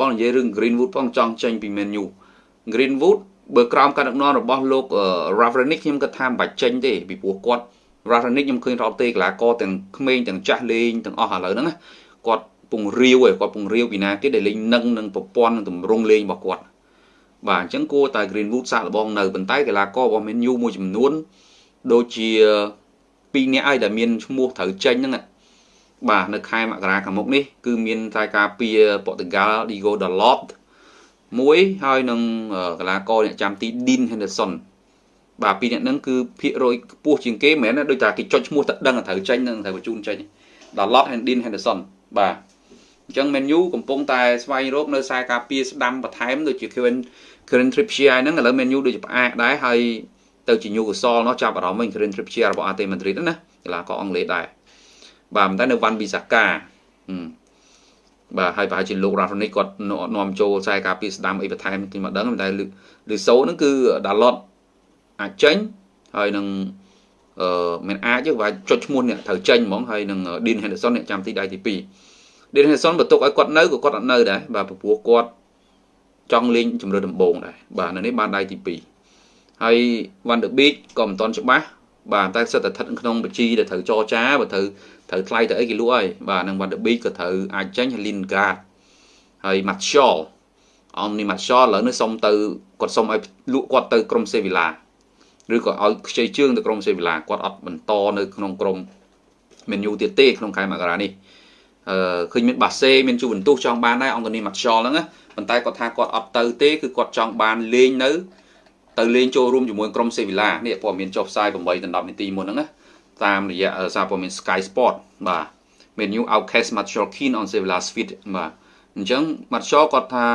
បងនិយាយរឿង Greenwood ផងចង់ចេញពី Man U Greenwood បើក្រោមការដឹកនាំរបស់លោក Ravenick ខ្ញុំគិតថាមិនបាច់ចេញទេពីព្រោះគាត់ Ravenick ខ្ញុំឃើញរត់ទេកីឡាករទាំងក្មេងទាំងចាស់លេងទាំងអស់ឥឡូវហ្នឹងគាត់ពងរាវឯងគាត់ពងរាវពីណាទៀតដែលលេងនឹងនឹងប្រព័ន្ធនឹងទម្រង់លេងរបស់គាត់បាទអញ្ចឹងគួរតែ Greenwood សាកល្បងនៅប៉ុន្តែកីឡាកររបស់ Man U មួយចំនួនដូចជា2នាក់ឯងដែលមានឈ្មោះត្រូវចេញហ្នឹង បាទនៅខែមករាខាងមុខនេះគឺមានតែការពារប៉ូទុយហ្គាល់ Diego Dalot មួយហើយនឹងកីឡាករអ្នកចាំទី Dean Henderson បាទពីរអ្នកហ្នឹងគឺភាគរយខ្ពស់ជាងគេមិនមែនដូចតែគេចុចឈ្មោះទៅដឹងត្រូវចេញនឹងត្រូវបញ្ជូនចេញ Dalot and Dean Henderson បាទអញ្ចឹង menu កំពុងតែស្វែងរកនៅខ្សែការពារស្ដាំបន្ថែមដូចជា Kevin Kevin Trippier ហ្នឹងឥឡូវ menu ដូចជាផ្អាកដែរហើយទៅជា Newcastle នោះចាប់អារម្មណ៍វិញ Kevin Trippier របស់ AT Madrid ណាកីឡាករអង់គ្លេសដែរ បាទតែនៅវ៉ាន់ប៊ីសាកាបាទហើយប្រហែលជាលោក Rathonic គាត់នាំចូលខ្សែការពារស្ដាំអីបន្ថែមគេមកដឹងតែឬសូហ្នឹងគឺ Dalot អាចចេញហើយនឹងអឺមិនអាចទេវាចុចឈ្មោះអ្នកត្រូវចេញហ្មងហើយនឹង Dean Henderson អ្នកចាំទីដៃទី2 Dean Henderson បន្ទុកឲ្យគាត់នៅក៏គាត់អត់នៅដែរបាទព្រោះគាត់ចង់លេងជំរឿដំបូងដែរបាទនៅនេះបានដៃទី2ហើយ Van der Beek ក៏មិនទាន់ច្បាស់ បាទតែសិតតែស្ថិតក្នុងបញ្ជីដែលត្រូវចរចាបើត្រូវត្រូវថ្លៃទៅអីគេលក់ហើយបាទនឹង Van der Beek ក៏ត្រូវអាចចេញហើយ Lingard ហើយ Martial អននេះ Martial ឥឡូវនេះសុំទៅគាត់សុំឲ្យលក់គាត់ទៅក្រុម Sevilla ឬក៏ឲ្យខ្ចីជើងទៅក្រុម Sevilla គាត់អត់បន្តនៅក្នុងក្រុម menu ទៀតទេក្នុងខែមករានេះអឺឃើញមានបាសេមានជូវិនទូសចង់បានដែរអង្គនីម៉ាត់ខ្យល់ហ្នឹងណាប៉ុន្តែគាត់ថាគាត់អត់ទៅទេគឺគាត់ចង់បានលេងនៅ ទៅលេងចូលរួមជាមួយក្រុមសេវីឡានេះព័ត៌មានចុះផ្សាយ8ដល់10នាទីមុនហ្នឹងណាតាមរយៈសារព័ត៌មាន Sky Sport បាទ menu outcast Martial Keen on Sevilla Sweet បាទអញ្ចឹង Martial គាត់ថា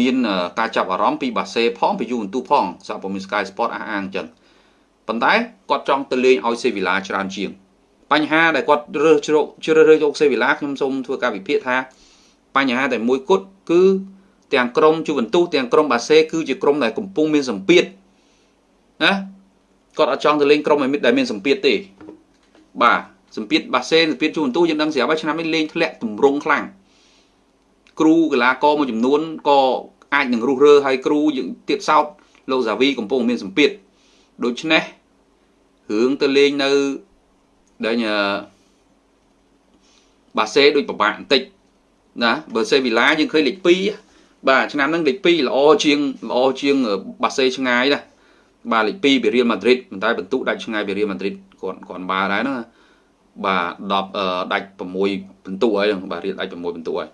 មានការចាប់អារម្មណ៍ពីបាសេផងពីយូវិនទូផងសារព័ត៌មាន Sky Sport អះអាងអញ្ចឹងប៉ុន្តែគាត់ចង់ទៅលេងឲ្យសេវីឡាច្រើនជាង បញ្ហាដែលគាត់រើសជ្រកជ្រើសរើសយកសេវីឡាខ្ញុំសូមធ្វើការវិភាគថាបញ្ហាតែមួយគត់គឺ ទាំងក្រុមជូវិនទូទាំងក្រុមបាសេគឺជាក្រុមដែលកំពុងមានសម្ពាធណាគាត់អត់ចង់ទៅលេងក្រុមដែលមានសម្ពាធទេបាទសម្ពាធបាសេសម្ពាធជូវិនទូយើងដឹងស្រាប់ហើយឆ្នាំនេះលេងធ្លាក់ទម្រង់ខ្លាំងគ្រូកីឡាករមួយចំនួនក៏អាចនឹងរុះរើហើយគ្រូយើងទៀតសោតលោកសាវីកំពុងមានសម្ពាធដូច្នេះរឿងទៅលេងនៅដែលបាសេដូចពិបាកបន្តិចណាបើសេវីឡាយើងឃើញលេខ2 បាទឆ្នាំហ្នឹងលេខ2ល្អជាងល្អជាងបាសេឆ្ងាយណាបាទលេខ2ពីរៀលម៉ាឌ្រីតប៉ុន្តែបន្ទុកដាច់ឆ្ងាយពីរៀលម៉ាឌ្រីតគាត់គាត់បាដែរហ្នឹងបាទ10ដាច់6បន្ទុកហើយបាទរៀលដាច់6បន្ទុកហើយ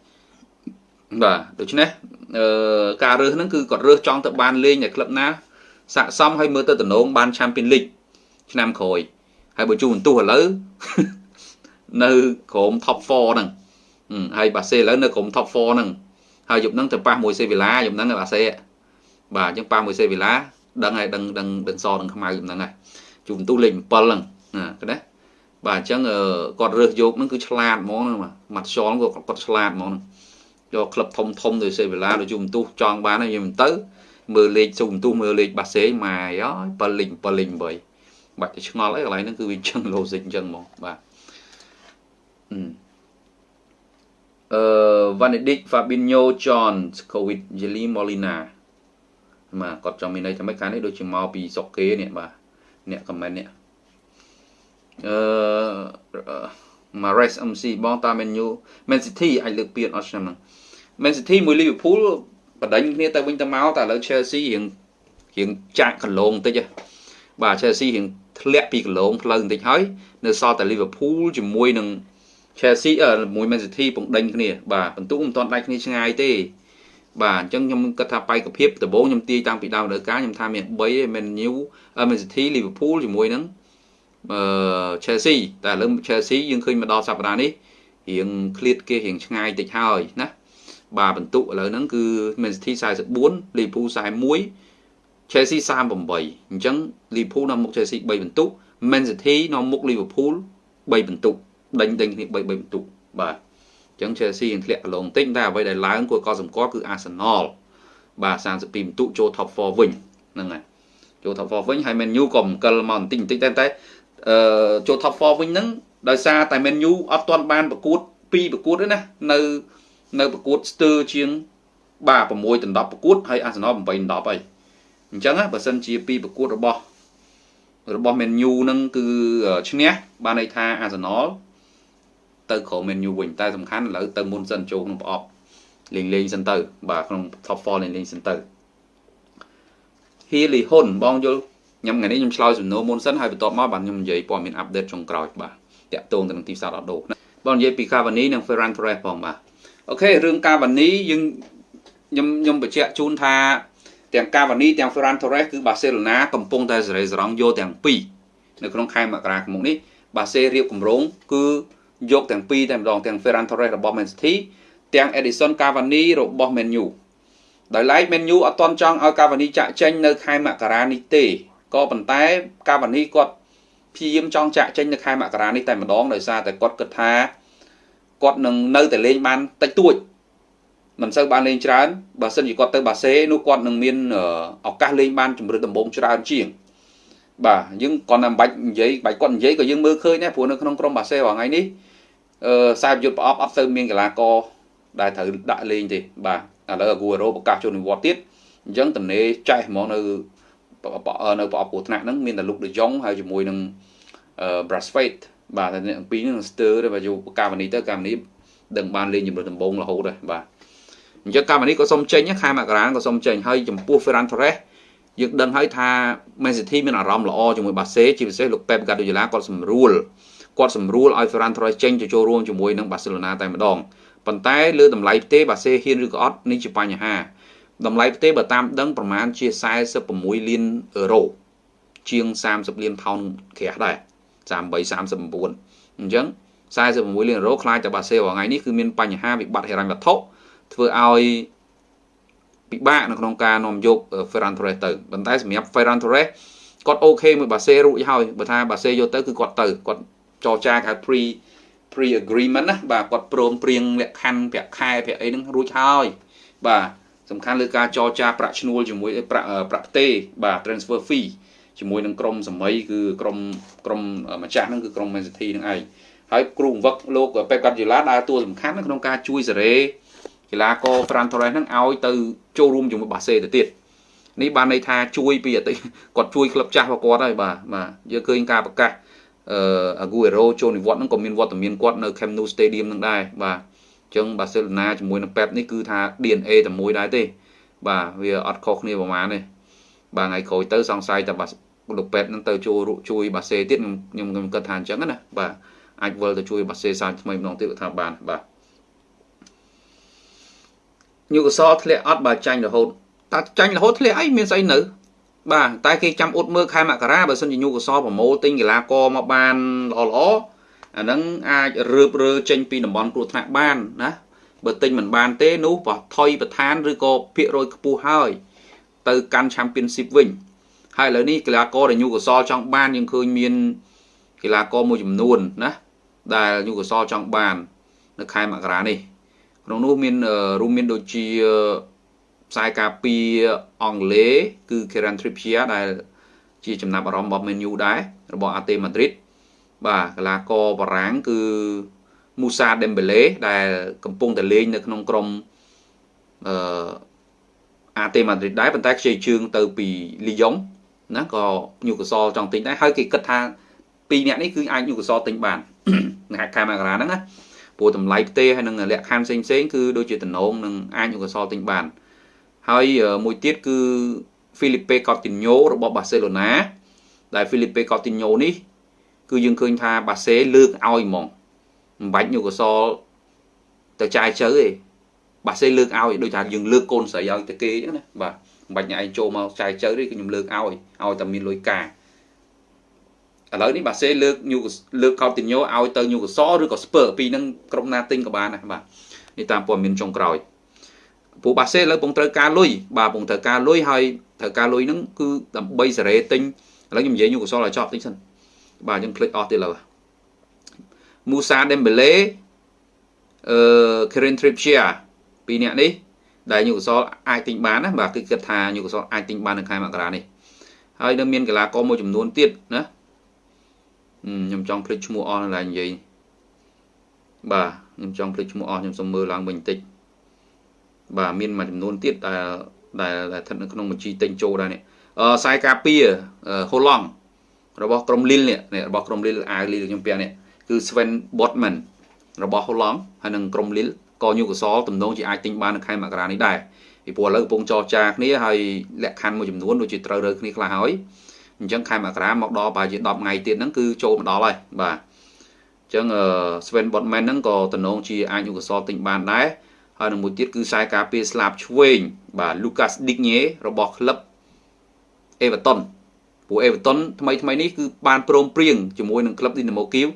បាទដូច្នេះអឺការរើសហ្នឹងគឺគាត់រើសចង់ទៅបានលេងនៅក្លឹបណាស័កសមឲ្យមើលទៅតំណងបាន Champions League ឆ្នាំក្រោយហើយបើជួបន្ទុះឥឡូវនៅក្រុម top 4ហ្នឹងហើយបាសេឥឡូវនៅក្រុម top 4ហ្នឹង ហើយយប់ហ្នឹងទៅប៉ះមួយសេវីឡាយប់ហ្នឹងបាសេបាទអញ្ចឹងប៉ះមួយសេវីឡាដឹងហើយដឹងដឹងដឹងសដឹងខ្មៅយប់ហ្នឹងហើយជួបន្ទុះលេខ7ហ្នឹងណាណាបាទអញ្ចឹងគាត់រើសយកហ្នឹងគឺឆ្លាតហ្មងម៉ាត់ខ្យល់គាត់គាត់ឆ្លាតហ្មងយកក្លឹបធំធំដូចសេវីឡាដូចជួបន្ទុះចង់បានហើយយើងមិនទៅមើលលេខជុំបន្ទុះមើលលេខបាសេម៉ាយអើយ7លេខ7លេខ8បាច់ទៅឆ្ងល់អីកន្លែងហ្នឹងគឺវាអញ្ចឹង logic អញ្ចឹងហ្មងបាទអឺ Vanedic Fabinho John Covid Jelly Molina បាទគាត់ចង់មានន័យថាម៉េចកាលនេះដូចជាមកពីសុកគេនេះបាទអ្នក comment នេះអឺ Mares MC បងតា Man U Man City អាចលើកពានអត់ឆ្នាំហ្នឹង Man City មួយ Liverpool បដិញគ្នាទៅវិញទៅមកតែឥឡូវ Chelsea រៀងរៀងចាក់កន្លងតិចបាទ Chelsea រៀងធ្លាក់ពីគីឡូផ្លូវបន្តិចហើយនៅសល់តែ Liverpool ជាមួយនឹង Chelsea មួយ Man City ពងដេញគ្នាបាទបន្ទុកមិនទាន់ដាច់គ្នាឆ្ងាយទេបាទអញ្ចឹងខ្ញុំគិតថាបែកភាពដំបូងខ្ញុំទាយតាំងពីដើមដល់ការខ្ញុំថាមាន3ឯ Man U Man City Liverpool ជាមួយនឹងអឺ Chelsea តែឥឡូវ Chelsea យើងឃើញមកដល់សប្តាហ៍នេះរៀងឃ្លាតគេរៀងឆ្ងាយតិចហើយណាបាទបន្ទុកឥឡូវហ្នឹងគឺ Man City 44 Liverpool 41 Chelsea 38អញ្ចឹង Liverpool នាំមុខ Chelsea 3បន្ទុក Man City នាំមុខ Liverpool 3បន្ទុក ដេញដេញគ្នា3 3បន្ទុកបាទអញ្ចឹង Chelsea នឹងធ្លាក់កន្លងតិចតែអ្វីដែលឡើងគួរកត់សម្គាល់គឺ Arsenal បាទ32បន្ទុកចូល top 4វិញហ្នឹងហើយចូល top 4វិញហើយ Man U ក៏អង្គិលមកបន្តិចបន្តិចតែតែអឺចូល top 4វិញហ្នឹងដោយសារតែ Man U អត់ទាន់បានប្រកួត2ប្រកួតទេណានៅនៅប្រកួតស្ទើរជាងបាទ6ដណ្ដប់ប្រកួតហើយអាសនល8ដណ្ដប់ហើយអញ្ចឹងបើសិនជាពីប្រកួតរបស់របស់ Man U នឹងគឺឈ្នះបានន័យថាអាសនល ទៅក្រោម Man U វិញតែសំខាន់ឥឡូវទៅមុនសិនចូលក្នុងប្រអប់លេងលេងសិនទៅបាទក្នុង top 4លេងលេងសិនទៅហ៊ីលីហ៊ុនបងយល់ខ្ញុំថ្ងៃនេះខ្ញុំឆ្លើយសំណួរមុនសិនហើយបន្ទាប់មកបាទខ្ញុំនិយាយព័ត៌មានអាប់ដេតចុងក្រោយបាទតាក់ទងទៅនឹងទីផ្សារដោះដូរបងនិយាយពី Cavani និង Ferran Torres ផងបាទអូខេរឿង Cavani យើងខ្ញុំខ្ញុំបញ្ជាក់ជូនថាទាំង Cavani ទាំង Ferran Torres គឺ Barcelona កំពុងតែសេរីសរងយកទាំងពីរនៅក្នុងខែមករាឆ្នាំនេះ Barca រៀបគម្រោងគឺ យកទាំងពីរតែម្ដងទាំង Ferran Torres របស់ Man City ទាំង Edison Cavani របស់ Man U ដោយឡែក Man U អត់តន់ចង់ឲ្យ Cavani ចាក់ចេញនៅខែមករានេះទេក៏ប៉ុន្តែ Cavani គាត់ព្យាយាមចង់ចាក់ចេញនៅខែមករានេះតែម្ដងដោយសារតែគាត់គិតថាគាត់នឹងនៅតែលេងបានតិចតួចមិនសូវបានលេងច្រើនបើសិនជាគាត់ទៅបាសេនោះគាត់នឹងមានឱកាសលេងបានជំរឿនដំបងច្រើនជាងបាទយើងគាត់តែមិនបាច់និយាយបាច់គាត់និយាយក៏យើងមើលឃើញដែរព្រោះនៅក្នុងក្រុមបាសេរាល់ថ្ងៃនេះ អឺខ្សែយុទ្ធប្រអប់អត់ទៅមានកីឡាករដែលត្រូវដាក់លេងទេបាទឥឡូវអាគូរ៉ូប្រកាសចូលនិវត្តន៍ទៀតអញ្ចឹងតំណេចែកហ្មងនៅនៅប្រអប់គ្រោះថ្នាក់ហ្នឹងមានតែលុកដេយ៉ុងហើយជាមួយនឹងអឺ Brasfate បាទតែអ្នកពីរហ្នឹងស្ទើរទៅបើយកកាវនីទៅកាវនីដឹងបានលេងជំរឿនដំបងរហូតដែរបាទអញ្ចឹងកាវនីក៏សុំចេញខែមករាក៏សុំចេញហើយចំពោះ Ferran Torres យើងដឹងហើយថា Man City មានអារម្មណ៍ល្អជាមួយបាសេជាពិសេសលោក Pep Guardiola គាត់សម្រួល គាត់សម្រួលឲ្យ Ferran Torres ចេញទៅចូលរួមជាមួយនឹង Barcelona តែម្ដងប៉ុន្តែលើតម្លៃផ្ទេបាសេហ៊ានឬក៏អត់នេះជាបញ្ហាតម្លៃផ្ទេបើតាមដឹងប្រមាណជា46លានអឺរ៉ូជាង30លានផោនក្រាស់ដែរ38 39អញ្ចឹង46លានអឺរ៉ូខ្លាចតែបាសេរាល់ថ្ងៃនេះគឺមានបញ្ហាវិបត្តិហិរញ្ញវត្ថុធ្វើឲ្យពិបាកនៅក្នុងការនាំយក Ferran Torres ទៅប៉ុន្តែសម្រាប់ Ferran Torres គាត់អូខេមួយបាសេរួចហើយបើថាបាសេយកទៅគឺគាត់ទៅគាត់ ចរចាគេ pre pre agreement ណាបាទគាត់ព្រមព្រៀងលក្ខខណ្ឌប្រាក់ខែប្រាក់អីហ្នឹងរួចហើយបាទសំខាន់លើការចរចាប្រាក់ឈ្នួលជាមួយប្រាក់ប្រាក់ផ្ទេបាទ transfer fee ជាមួយនឹងក្រុមសម័យគឺក្រុមក្រុមម្ចាស់ហ្នឹងគឺក្រុម Man City ហ្នឹងឯងហើយគ្រូបង្វឹកលោកពេកកាត់យូឡាដើរតួសំខាន់ក្នុងការជួយសេរីកីឡាករ Fran Torres ហ្នឹងឲ្យទៅចូលរួមជាមួយបាសេទៅទៀតនេះបានន័យថាជួយពីអតីតគាត់ជួយក្លឹបចាស់របស់គាត់ហើយបាទបាទយើងឃើញការប្រកាស អឺ Aguero ចូលនិវត្តន៍ហ្នឹងក៏មានវត្តមានគាត់នៅ Camp Nou Stadium ហ្នឹងដែរបាទអញ្ចឹងបាសេឡូណាជាមួយនឹង Pep នេះគឺថា DNA តែមួយដែរទេបាទវាអត់ខុសគ្នាប្រហែលទេបាទថ្ងៃក្រោយទៅសង្ស័យតែលោកពេទ្យនឹងទៅជួយជួយបាសេទៀតខ្ញុំខ្ញុំគិតថាអញ្ចឹងណាបាទអាចវិលទៅជួយបាសេសាថ្មីម្ដងទៀតថាបានបាទញូកសធ្លាក់អត់បើចាញ់រហូតតើចាញ់រហូតធ្លាក់អីមានស្អីនៅ បាទតែគេចាំអ៊ុតមើលខែមករាបើសិនជាញូកសប្រមូលទិញកីឡាករមកបានល្អល្អអាហ្នឹងអាចរើបរើចេញពីតំបន់គ្រោះថ្នាក់បានណាបើទិញមិនបានទេនោះបោះថយប្រឋានឬក៏ភាគរយខ្ពស់ហើយ ទៅកាន់ Championship វិញហើយឥឡូវនេះកីឡាករដែលញូកសលចង់បានយើងឃើញមានកីឡាករមួយចំនួនណាដែលញូកសលចង់បាន នៅខែមករានេះក្នុងនោះមានរួមមានដូចជា ផ្សាយការពីអង់គ្លេសគឺ Kieran Trippier ដែលជាចំណាប់អារម្មណ៍របស់ Man U ដែររបស់ AT Madrid បាទកីឡាករបារាំងគឺ Musa Dembele ដែលកំពុងតែលេងនៅក្នុងក្រុមអឺ AT Madrid ដែរប៉ុន្តែខ្ចីជើងទៅពី Lyon ណាក៏ញូកាសលចង់ទិញដែរហើយគេគិតថាពីរអ្នកនេះគឺអាចញូកាសលទិញបាននៅខែមករាហ្នឹងណាព្រោះតម្លៃផ្ទេហើយនឹងលក្ខខណ្ឌផ្សេងផ្សេងគឺដូចជាតំណងនឹងអាចញូកាសលទិញបាន ហើយមួយទៀតគឺ Felipe Coutinho របស់ Barcelona ដែល Felipe Coutinho នេះ គឺយើងឃើញថាបាសេលើកឲ្យហ្មងមិនបាច់ញូកាសលទៅចាយជើទេបាសេលើកឲ្យដូចថាយើងលើកកូនស្រីឲ្យទៅគេអញ្ចឹងណាបាទមិនបាច់ញ៉ៃចូលមកចាយជើទេគឺខ្ញុំលើកឲ្យឲ្យតែមានលុយការឥឡូវនេះបាសេលើកញូលើកកោតទីញ៉ូឲ្យទៅញូកសឬក៏ស្ពើពីនឹងក្រុមណាទិញក៏បានដែរបាទនេះតាមព័ត៌មានចុងក្រោយ ព្រោះបាសេឥឡូវពងត្រូវការលុយបាទពងត្រូវការលុយហើយត្រូវការលុយហ្នឹងគឺដើម្បីសេរីទិញឥឡូវខ្ញុំនិយាយញូកុសលឲ្យចប់តិចសិនបាទយើងភ្លេចអស់ទៀតឥឡូវមូសាដេមបេឡេអឺខេរិនទ្រីបជាពីរអ្នកនេះដែលញូកុសលអាចទិញបានណាបាទគឺគិតថាញូកុសលអាចទិញបាននៅខែមករានេះហើយនឹងមានកីឡាករមួយចំនួនទៀតណាខ្ញុំចង់ភ្លេចឈ្មោះអស់នៅឡើយនិយាយបាទខ្ញុំចង់ភ្លេចឈ្មោះអស់ខ្ញុំសុំមើលឡើងវិញបន្តិច បាទមានមួយចំនួនទៀតដែលដែលស្ថិតនៅក្នុងបញ្ជីទិញចូលដែរនេះអឺខ្សែការពារហូឡង់របស់ក្រុមលីលនេះរបស់ក្រុមលីលអាវលីលខ្ញុំពាក់នេះគឺ Sven Botman របស់ហូឡង់ហើយនឹងក្រុមលីលក៏ញូកាសលទំនងជាអាចទិញបាននៅខែមករានេះដែរពីព្រោះឥឡូវកំពុងចរចាគ្នាហើយលក្ខខណ្ឌមួយចំនួនដូចជាត្រូវរើគ្នាខ្លះហើយអញ្ចឹងខែមករាមកដល់ប្រហែលជា10ថ្ងៃទៀតហ្នឹងគឺចូលមកដល់ហើយបាទអញ្ចឹង Sven Botman ហ្នឹងក៏តំណងជាអាចយុកសលទិញបានដែរ ហើយនឹងមួយទៀតគឺខ្សែការពារស្លាបឆ្វេងបាទ Lucas Digne របស់ក្លឹប Everton ព្រោះ Everton ថ្មីថ្មីនេះគឺបានព្រមព្រៀងជាមួយនឹងក្លឹប Dynamo Kiev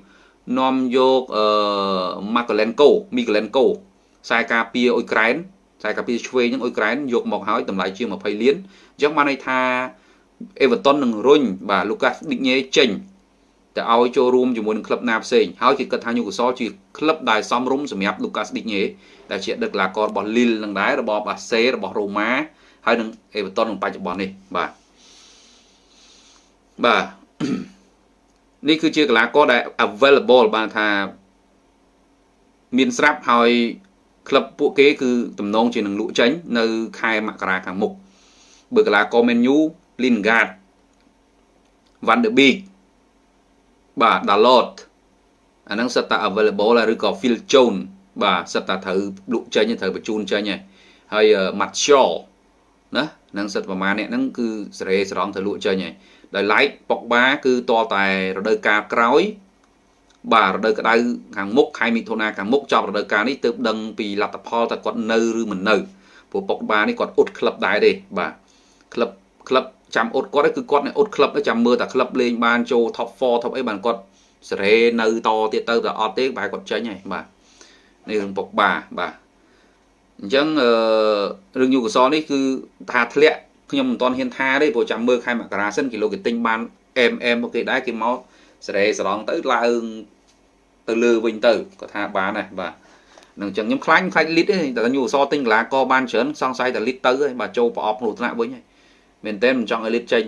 នាំយកអឺ Markolenko Mikolenko ខ្សែការពារអ៊ុយក្រែនខ្សែការពារឆ្វេងនឹងអ៊ុយក្រែនយកមកហើយតម្លៃជាង20លានអញ្ចឹងបានន័យថា Everton នឹងរុញបាទ Lucas Digne ចេញ ទៅឲ្យចូលរួមជាមួយនឹងក្លឹបណាផ្សេងហើយគេគិតថា Newcastle ជាក្លឹបដែលសមរម្យសម្រាប់ Lucas Digne ដែលជាអតីតកីឡាកររបស់ Lille នឹងដែររបស់ Barca របស់ Roma ហើយនឹង Everton ក្នុងបច្ចុប្បន្ននេះបាទបាទនេះគឺជាកីឡាករដែល available បានថាមានស្រាប់ហើយក្លឹបពួកគេគឺតំណងជានឹងលក់ចេញនៅខែមករាខាងមុខបើកីឡាករ Man U Lingard Van de Beek បាទ Dalot អាហ្នឹងសិតតែ available ឬក៏ Phil Jones បាទសិតតែត្រូវលក់ចេញត្រូវបញ្ជូនចេញហើយ Martial ណានឹងសិតប្រមាណអ្នកហ្នឹងគឺសេរីស្រង់ទៅលក់ចេញហើយដោយឡែកប៉ុកបាគឺតលតែរដូវកាលក្រោយបាទរដូវក្តៅខាងមុខខែមិថុនាខាងមុខចប់រដូវកាលនេះទើបដឹងពីលទ្ធផលតើគាត់នៅឬមិននៅព្រោះប៉ុកបានេះគាត់អ៊ុតក្លឹបដែរទេបាទក្លឹបក្លឹប ចាំអ៊ុតគាត់គឺគាត់នេះអ៊ុតក្លឹបចាំមើលតែក្លឹបលេងបានចូល top 4 top អីបានគាត់សេរីនៅតទៀតទៅតែអត់ទេបែរគាត់ចេញហើយបាទនេះរឿងប៉ុកបាបាទអញ្ចឹងអឺរឿងយូកសលនេះគឺថាធ្លាក់ខ្ញុំមិនទាន់ហ៊ានថាទេព្រោះចាំមើលខែមករាសិនគីឡូគេទិញបាន MM មកគេដែរគេមកសេរីសរងទៅឡើងទៅលើវិញទៅក៏ថាបានដែរបាទនឹងអញ្ចឹងខ្ញុំខ្លាចខ្លាចលីតទេតែញូអសទិញកលាកបានច្រើនសង្ស័យតែលីតទៅហើយបាទចូលប្រអប់គ្រោះថ្នាក់វិញហើយ មែនតើមិនចង់ឲ្យលីតចេ